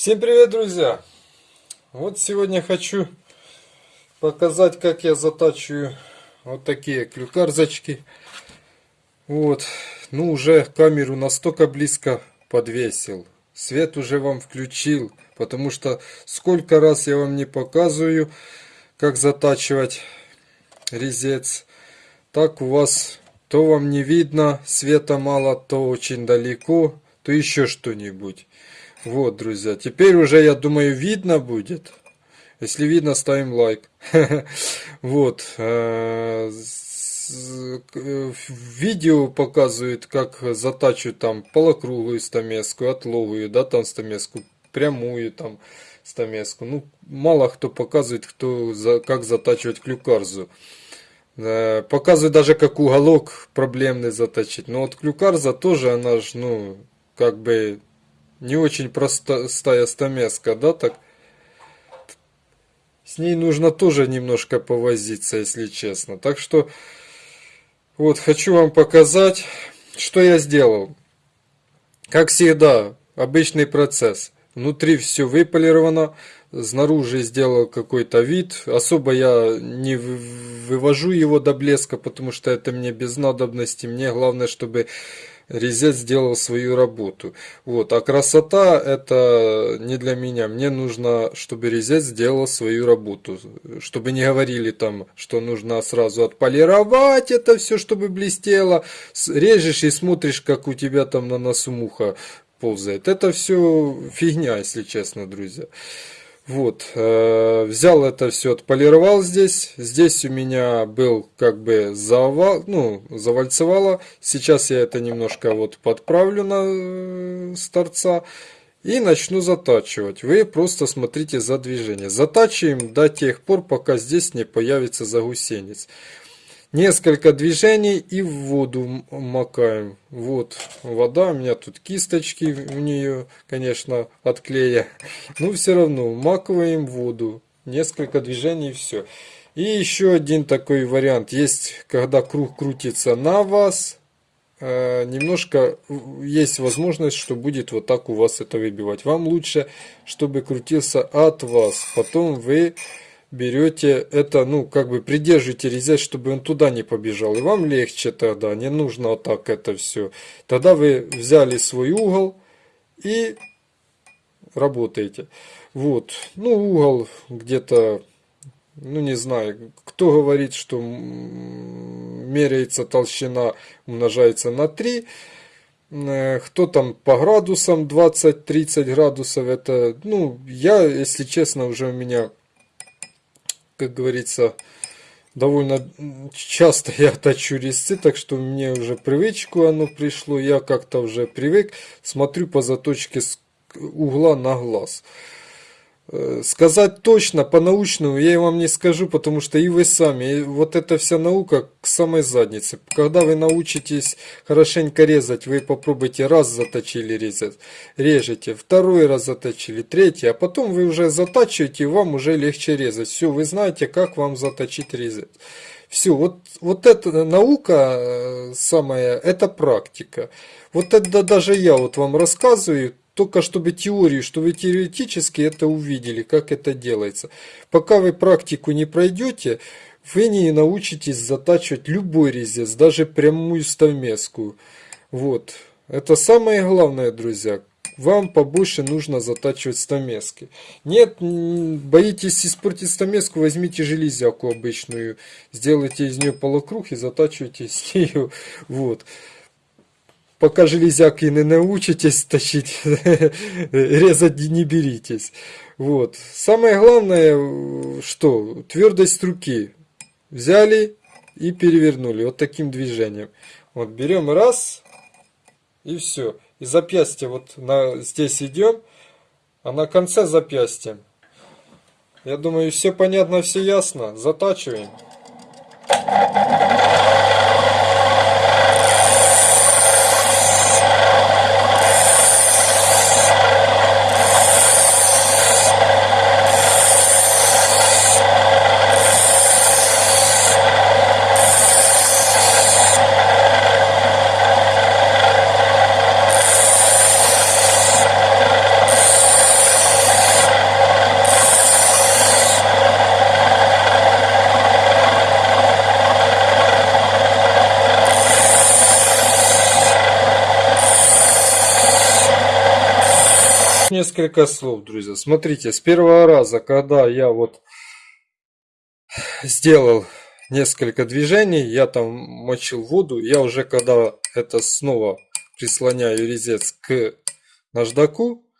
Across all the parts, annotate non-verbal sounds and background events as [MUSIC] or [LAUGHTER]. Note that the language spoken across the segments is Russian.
Всем привет, друзья! Вот сегодня хочу показать, как я затачиваю вот такие клюкарзочки. Вот, ну уже камеру настолько близко подвесил. Свет уже вам включил, потому что сколько раз я вам не показываю, как затачивать резец. Так у вас то вам не видно, света мало, то очень далеко, то еще что-нибудь. Вот, друзья, теперь уже, я думаю, видно будет. Если видно, ставим лайк. [LAUGHS] Вот. Э, видео показывает, как затачивать там полокруглую стамеску, отловую, да, там стамеску, прямую там стамеску. Ну, мало кто показывает, кто, как затачивать клюкарзу. Э, показывает даже, как уголок проблемный заточить. Но вот клюкарза тоже, она же, ну, как бы не очень простая стамеска, да, так? С ней нужно тоже немножко повозиться, если честно. Так что, вот, хочу вам показать, что я сделал. Как всегда, обычный процесс. Внутри все выполировано, снаружи сделал какой-то вид. Особо я не вывожу его до блеска, потому что это мне без надобности. Мне главное, чтобы резец сделал свою работу. Вот. А красота это не для меня. Мне нужно, чтобы резец сделал свою работу. Чтобы не говорили там, что нужно сразу отполировать это все, чтобы блестело. Режешь и смотришь, как у тебя там на носу муха ползает. Это все фигня, если честно, друзья. Вот, э, взял это все, отполировал здесь. Здесь у меня был как бы завал, ну, завальцевало. Сейчас я это немножко вот подправлю на э, с торца. И начну затачивать. Вы просто смотрите за движение. Затачиваем до тех пор, пока здесь не появится загусенец. Несколько движений и в воду макаем. Вот вода, у меня тут кисточки у нее, конечно, от клея. Но все равно макиваем воду. Несколько движений и все. И еще один такой вариант. Есть, когда круг крутится на вас, э, немножко есть возможность, что будет вот так у вас это выбивать. Вам лучше, чтобы крутился от вас. Потом вы берете это, ну, как бы придержите резец, чтобы он туда не побежал. И вам легче тогда, не нужно вот так это все. Тогда вы взяли свой угол и работаете. Вот, ну, угол где-то, ну, не знаю, кто говорит, что меряется толщина, умножается на 3. Э, кто там по градусам 20-30 градусов, это, ну, я, если честно, уже у меня как говорится, довольно часто я точу резцы, так что мне уже привычку оно пришло, я как-то уже привык, смотрю по заточке угла на глаз. Э, сказать точно, по-научному я вам не скажу, потому что и вы сами, и вот эта вся наука к самой заднице. Когда вы научитесь хорошенько резать, вы попробуйте раз заточили резать, режете, второй раз заточили, третий, а потом вы уже затачиваете, и вам уже легче резать. Все, вы знаете, как вам заточить резать. Все, вот, вот эта наука э, самая, это практика. Вот это даже я вот вам рассказываю, только чтобы теорию, что вы теоретически это увидели, как это делается. Пока вы практику не пройдете, вы не научитесь затачивать любой резец, даже прямую стамеску. Вот. Это самое главное, друзья. Вам побольше нужно затачивать стамески. Нет, боитесь испортить стамеску, возьмите железяку обычную, сделайте из нее полукруг и затачивайте с нее. [LAUGHS] Вот пока железяки не научитесь тащить, [LAUGHS] резать не беритесь. Вот. Самое главное, что твердость руки. Взяли и перевернули вот таким движением. Вот берем раз и все. И запястье вот на, здесь идем, а на конце запястья. Я думаю, все понятно, все ясно. Затачиваем. Несколько слов, друзья. Смотрите, с первого раза, когда я вот сделал несколько движений, я там мочил воду, я уже когда это снова прислоняю резец к наждаку,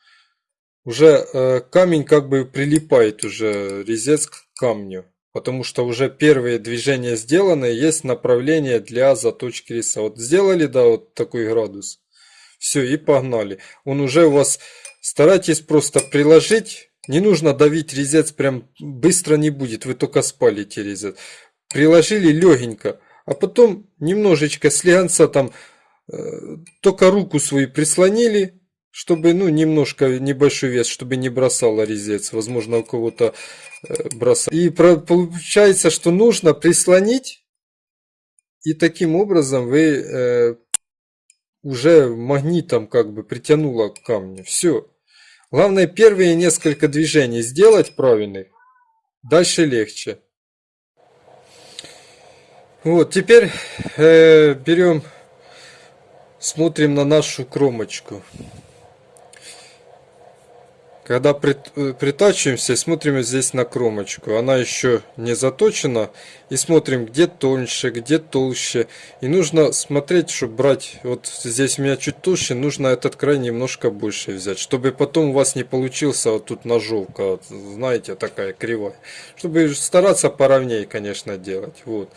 уже э, камень как бы прилипает уже резец к камню. Потому что уже первые движения сделаны, есть направление для заточки резца. Вот сделали, да, вот такой градус. Все, и погнали. Он уже у вас, старайтесь просто приложить. Не нужно давить резец, прям быстро не будет, вы только спалите резец. Приложили легенько, а потом немножечко слегонца там, э, только руку свою прислонили, чтобы, ну, немножко небольшой вес, чтобы не бросало резец. Возможно, у кого-то э, бросает. И про, получается, что нужно прислонить. И таким образом вы э, уже магнитом как бы притянуло к камню. Все. Главное первые несколько движений сделать правильных. Дальше легче. Вот, теперь э, берем, смотрим на нашу кромочку. Когда э, притачиваемся, смотрим здесь на кромочку. Она еще не заточена. И смотрим, где тоньше, где толще. И нужно смотреть, чтобы брать... Вот здесь у меня чуть толще, нужно этот край немножко больше взять. Чтобы потом у вас не получился вот тут ножовка. Вот, знаете, такая кривая. Чтобы стараться поровнее, конечно, делать. Вот.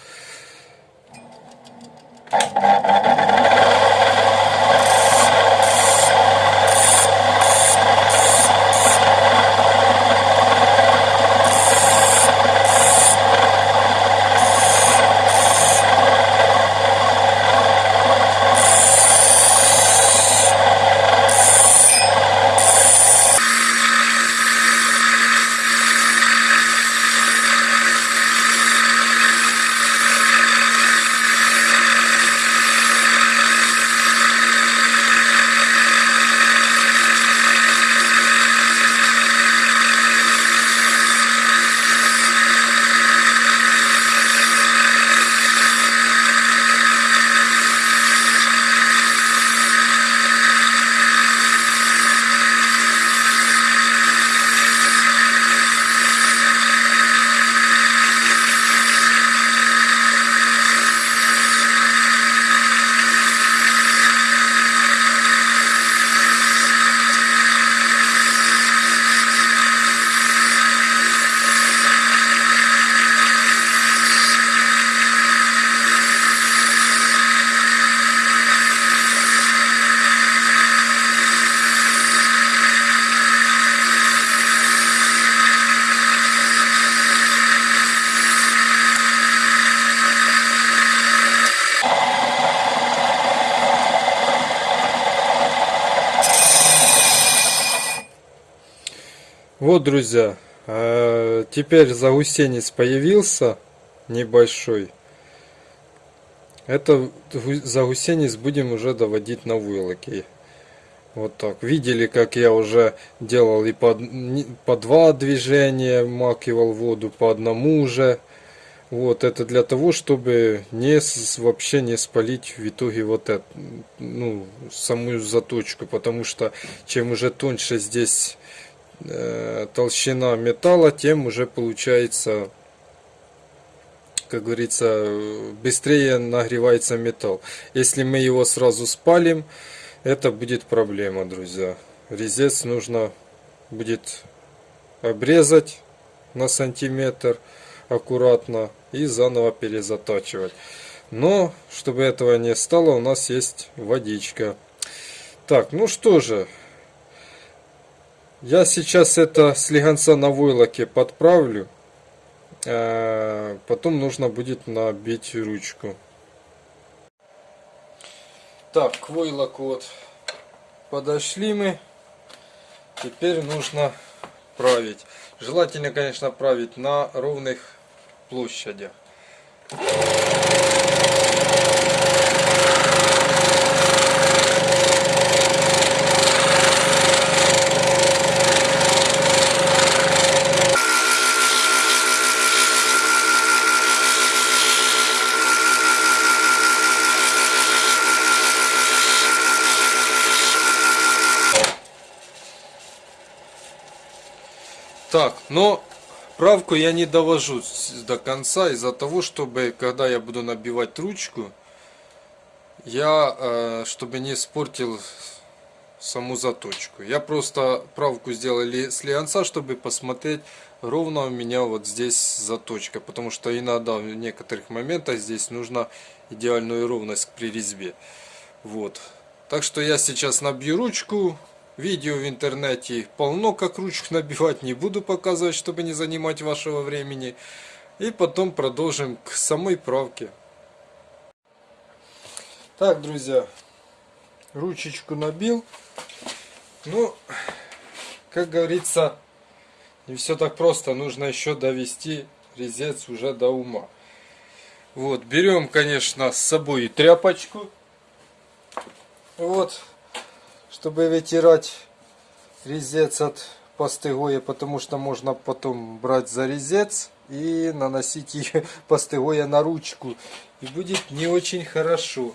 Друзья, э, теперь загусенец появился небольшой. Это загусенец будем уже доводить на вылоке. Вот так. Видели, как я уже делал и по, по два движения, макивал воду по одному уже. Вот это для того, чтобы не вообще не спалить в итоге вот это, ну, саму заточку, потому что чем уже тоньше здесь толщина металла, тем уже получается, как говорится, быстрее нагревается металл. Если мы его сразу спалим, это будет проблема, друзья. Резец нужно будет обрезать на сантиметр аккуратно и заново перезатачивать. Но, чтобы этого не стало, у нас есть водичка. Так, ну что же, я сейчас это слегонца на войлоке подправлю. Э, потом нужно будет набить ручку. Так, к войлоку вот подошли мы. Теперь нужно править. Желательно, конечно, править на ровных площадях. Так, но правку я не довожу до конца из-за того, чтобы, когда я буду набивать ручку, я, э, чтобы не испортил саму заточку. Я просто правку сделал с лианца, чтобы посмотреть, ровно у меня вот здесь заточка. Потому что иногда в некоторых моментах здесь нужна идеальную ровность при резьбе. Вот. Так что я сейчас набью ручку. Видео в интернете полно, как ручку набивать. Не буду показывать, чтобы не занимать вашего времени. И потом продолжим к самой правке. Так, друзья, ручечку набил. Ну, как говорится, не все так просто. Нужно еще довести резец уже до ума. Вот, берем, конечно, с собой тряпочку. Вот, чтобы вытирать резец от пастыгоя, потому что можно потом брать за резец и наносить [LAUGHS] ее пастыгоя на ручку. И будет не очень хорошо.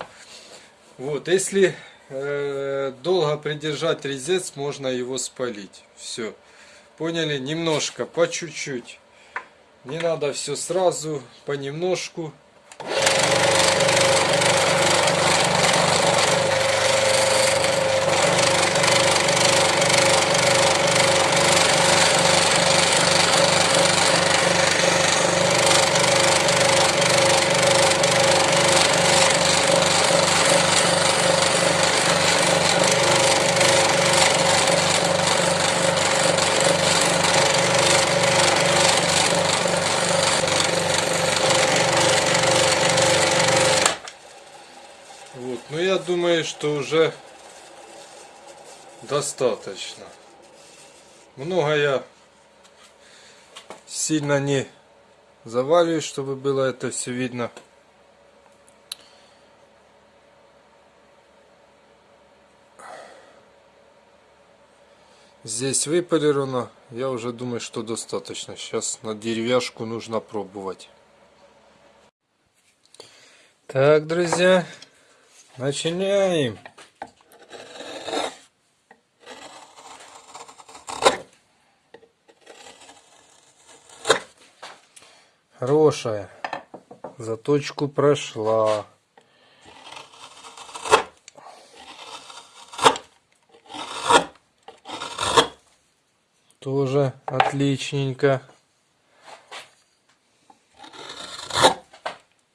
Вот, если э, долго придержать резец, можно его спалить. Все. Поняли? Немножко, по чуть-чуть. Не надо все сразу, понемножку. думаю, что уже достаточно. Много я сильно не заваливаю, чтобы было это все видно. Здесь выполировано. Я уже думаю, что достаточно. Сейчас на деревяшку нужно пробовать. Так, друзья, Начинаем. Хорошая. Заточку прошла. Тоже отличненько.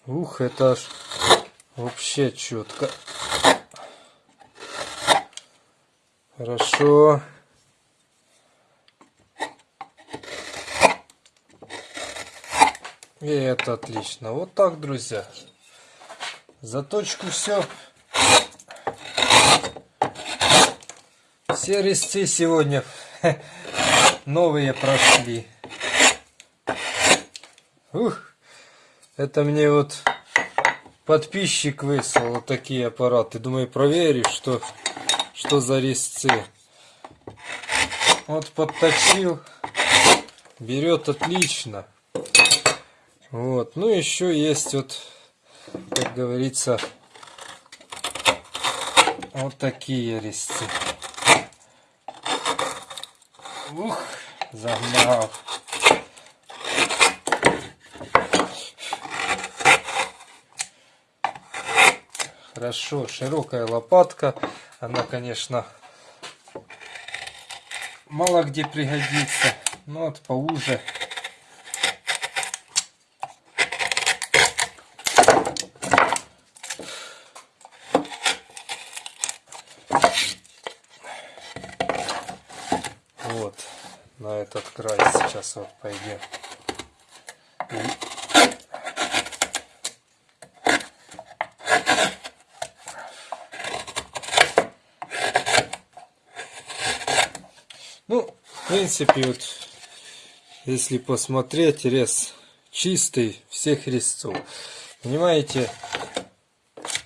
Ух, это аж Вообще четко. Хорошо. И это отлично. Вот так, друзья. Заточку все. Все резцы сегодня [LAUGHS] новые прошли. Ух, это мне вот подписчик выслал вот такие аппараты. Думаю, проверишь, что, что за резцы. Вот подточил. Берет отлично. Вот. Ну, еще есть вот, как говорится, вот такие резцы. Ух, загнал. Хорошо, широкая лопатка. Она, конечно, мало где пригодится. Но вот поуже. Вот, на этот край сейчас вот пойдем. Ну, в принципе, вот, если посмотреть, рез чистый всех резцов. Понимаете,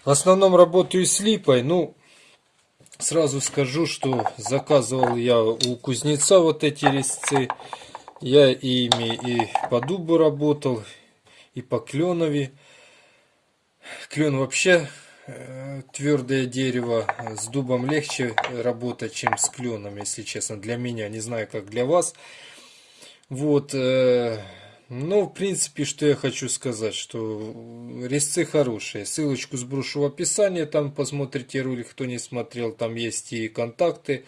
в основном работаю с липой. Ну, сразу скажу, что заказывал я у кузнеца вот эти резцы. Я ими и по дубу работал, и по кленове. Клен вообще твердое дерево с дубом легче работать, чем с кленом, если честно, для меня, не знаю, как для вас. Вот, э, ну, в принципе, что я хочу сказать, что резцы хорошие. Ссылочку сброшу в описании, там посмотрите ролик, кто не смотрел, там есть и контакты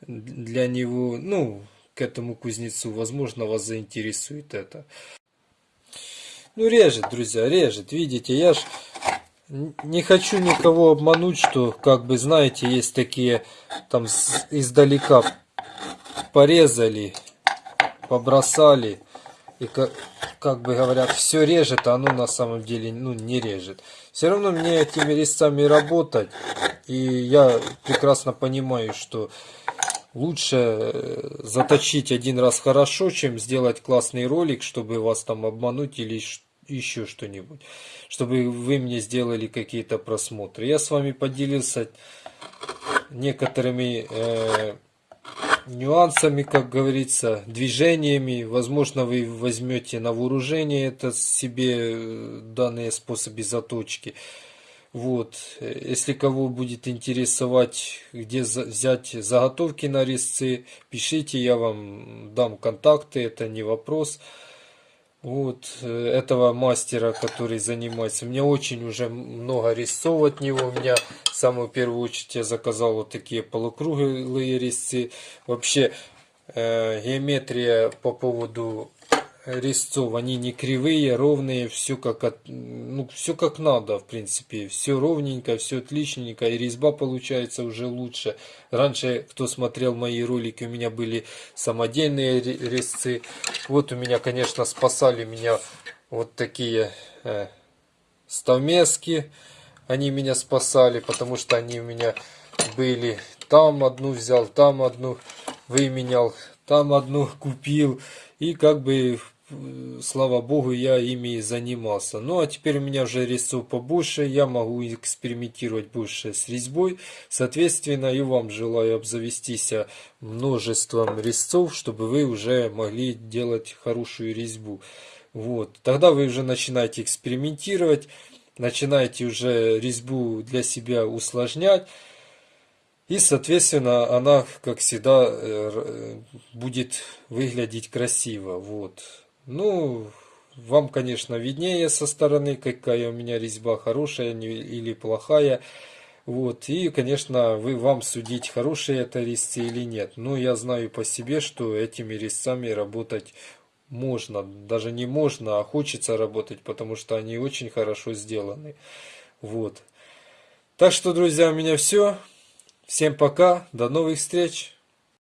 для него, ну, к этому кузнецу, возможно, вас заинтересует это. Ну, режет, друзья, режет, видите, я ж не хочу никого обмануть, что, как бы, знаете, есть такие, там, издалека порезали, побросали, и как, как бы говорят, все режет, а оно на самом деле ну, не режет. Все равно мне этими резцами работать, и я прекрасно понимаю, что лучше э, заточить один раз хорошо, чем сделать классный ролик, чтобы вас там обмануть или еще что-нибудь, чтобы вы мне сделали какие-то просмотры. Я с вами поделился некоторыми э, нюансами, как говорится, движениями. Возможно, вы возьмете на вооружение это себе э, данные способы заточки. Вот, если кого будет интересовать, где взять заготовки на резцы, пишите, я вам дам контакты, это не вопрос вот э, этого мастера, который занимается. Меня очень уже много резцов от него. У меня самую первую очередь я заказал вот такие полукруглые резцы. Вообще э, геометрия по поводу резцов, они не кривые, ровные, все как, ну, все как надо, в принципе. Все ровненько, все отличненько, и резьба получается уже лучше. Раньше, кто смотрел мои ролики, у меня были самодельные резцы. Вот у меня, конечно, спасали меня вот такие э, ставмески. Они меня спасали, потому что они у меня были. Там одну взял, там одну выменял, там одну купил. И как бы слава богу, я ими занимался. Ну, а теперь у меня уже резцов побольше, я могу экспериментировать больше с резьбой. Соответственно, и вам желаю обзавестись множеством резцов, чтобы вы уже могли делать хорошую резьбу. Вот. Тогда вы уже начинаете экспериментировать, начинаете уже резьбу для себя усложнять. И, соответственно, она, как всегда, э, будет выглядеть красиво. Вот. Ну, вам, конечно, виднее со стороны, какая у меня резьба, хорошая или плохая. Вот, и, конечно, вы вам судить, хорошие это резцы или нет. Но я знаю по себе, что этими резцами работать можно. Даже не можно, а хочется работать, потому что они очень хорошо сделаны. Вот. Так что, друзья, у меня все. Всем пока, до новых встреч.